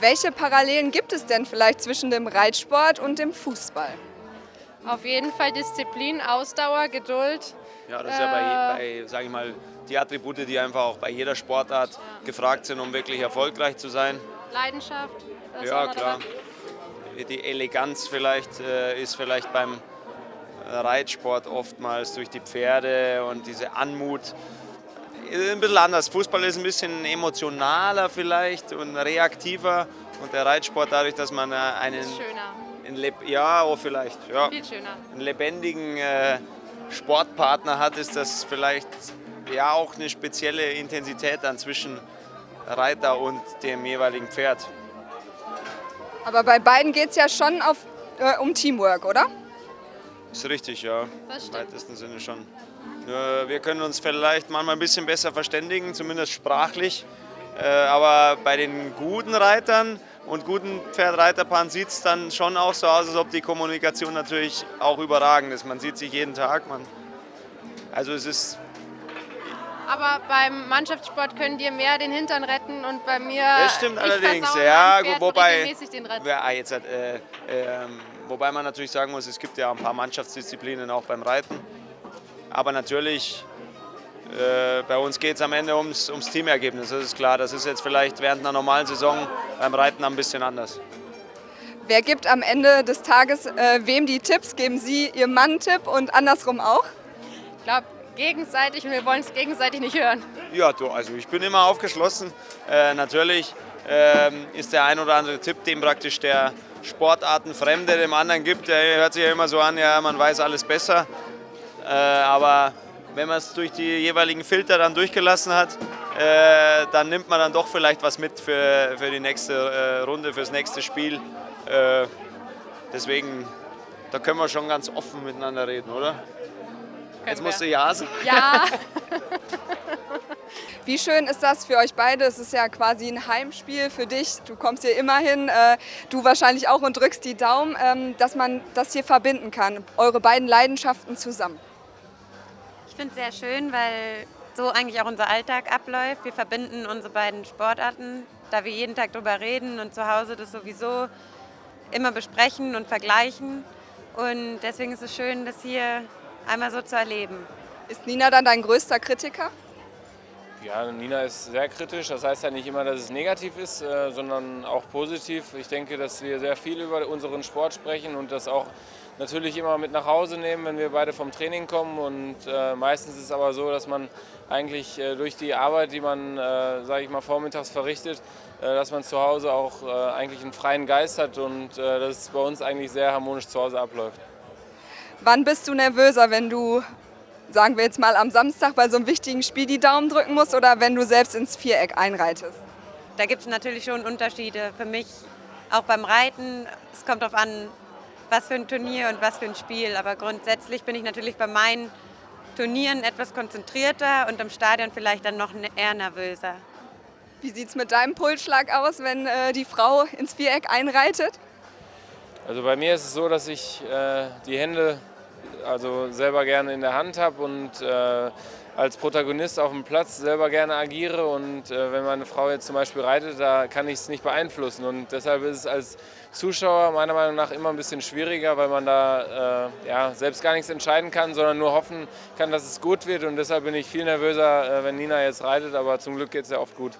Welche Parallelen gibt es denn vielleicht zwischen dem Reitsport und dem Fußball? Auf jeden Fall Disziplin, Ausdauer, Geduld. Ja, das ist ja bei, bei sage ich mal, die Attribute, die einfach auch bei jeder Sportart ja. gefragt sind, um wirklich erfolgreich zu sein. Leidenschaft. Ja, klar. Die Eleganz vielleicht äh, ist vielleicht beim Reitsport oftmals durch die Pferde und diese Anmut ein bisschen anders. Fußball ist ein bisschen emotionaler vielleicht und reaktiver und der Reitsport dadurch, dass man äh, einen... Schöner. Einen ja, oh, vielleicht. Ja, Viel schöner. Einen lebendigen äh, Sportpartner hat, ist das vielleicht ja auch eine spezielle Intensität dann zwischen Reiter und dem jeweiligen Pferd. Aber bei beiden geht es ja schon auf, äh, um Teamwork, oder? Ist richtig, ja. Im weitesten Sinne schon. Wir können uns vielleicht manchmal ein bisschen besser verständigen, zumindest sprachlich. Äh, aber bei den guten Reitern und guten Pferdreiterpaaren sieht es dann schon auch so aus, als ob die Kommunikation natürlich auch überragend ist. Man sieht sich jeden Tag. Man also es ist aber beim Mannschaftssport können dir mehr den Hintern retten und bei mir. Das stimmt allerdings, ja, wobei. Ja, jetzt, äh, äh, wobei man natürlich sagen muss, es gibt ja ein paar Mannschaftsdisziplinen auch beim Reiten. Aber natürlich, äh, bei uns geht es am Ende ums, ums Teamergebnis, das ist klar. Das ist jetzt vielleicht während einer normalen Saison beim Reiten ein bisschen anders. Wer gibt am Ende des Tages äh, wem die Tipps? Geben Sie Ihrem Mann einen Tipp und andersrum auch? Ich glaube, gegenseitig und wir wollen es gegenseitig nicht hören. Ja, du, also ich bin immer aufgeschlossen. Äh, natürlich ähm, ist der ein oder andere Tipp, dem praktisch der Sportartenfremde dem anderen gibt. Der hört sich ja immer so an, ja, man weiß alles besser. Äh, aber wenn man es durch die jeweiligen Filter dann durchgelassen hat, äh, dann nimmt man dann doch vielleicht was mit für, für die nächste äh, Runde, fürs nächste Spiel. Äh, deswegen, da können wir schon ganz offen miteinander reden, oder? Jetzt musst du Ja sagen. Ja. Wie schön ist das für euch beide? Es ist ja quasi ein Heimspiel für dich. Du kommst hier immer hin, äh, du wahrscheinlich auch und drückst die Daumen, ähm, dass man das hier verbinden kann, eure beiden Leidenschaften zusammen. Ich finde es sehr schön, weil so eigentlich auch unser Alltag abläuft. Wir verbinden unsere beiden Sportarten, da wir jeden Tag darüber reden und zu Hause das sowieso immer besprechen und vergleichen. Und deswegen ist es schön, das hier einmal so zu erleben. Ist Nina dann dein größter Kritiker? Ja, Nina ist sehr kritisch. Das heißt ja nicht immer, dass es negativ ist, äh, sondern auch positiv. Ich denke, dass wir sehr viel über unseren Sport sprechen und das auch natürlich immer mit nach Hause nehmen, wenn wir beide vom Training kommen. Und äh, meistens ist es aber so, dass man eigentlich äh, durch die Arbeit, die man, sage ich mal, vormittags verrichtet, dass man zu Hause auch eigentlich einen freien Geist hat und dass es bei uns eigentlich sehr harmonisch zu Hause abläuft. Wann bist du nervöser, wenn du, sagen wir jetzt mal am Samstag bei so einem wichtigen Spiel die Daumen drücken musst oder wenn du selbst ins Viereck einreitest? Da gibt es natürlich schon Unterschiede. Für mich auch beim Reiten, es kommt darauf an, was für ein Turnier und was für ein Spiel. Aber grundsätzlich bin ich natürlich bei meinen Turnieren etwas konzentrierter und im Stadion vielleicht dann noch eher nervöser. Wie sieht es mit deinem Pulsschlag aus, wenn äh, die Frau ins Viereck einreitet? Also bei mir ist es so, dass ich äh, die Hände also selber gerne in der Hand habe und äh, als Protagonist auf dem Platz selber gerne agiere und äh, wenn meine Frau jetzt zum Beispiel reitet, da kann ich es nicht beeinflussen und deshalb ist es als Zuschauer meiner Meinung nach immer ein bisschen schwieriger, weil man da äh, ja, selbst gar nichts entscheiden kann, sondern nur hoffen kann, dass es gut wird und deshalb bin ich viel nervöser, äh, wenn Nina jetzt reitet, aber zum Glück geht es ja oft gut.